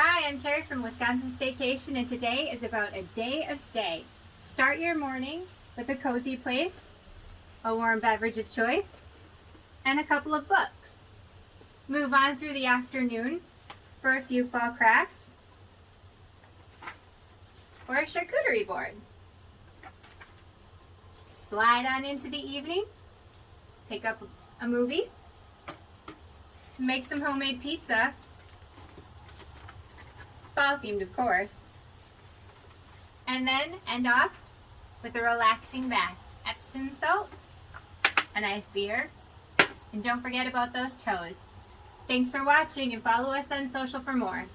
Hi, I'm Carrie from Wisconsin Staycation and today is about a day of stay. Start your morning with a cozy place, a warm beverage of choice, and a couple of books. Move on through the afternoon for a few fall crafts or a charcuterie board. Slide on into the evening, pick up a movie, make some homemade pizza fall themed of course. And then end off with a relaxing bath. Epsom salt, a nice beer, and don't forget about those toes. Thanks for watching and follow us on social for more.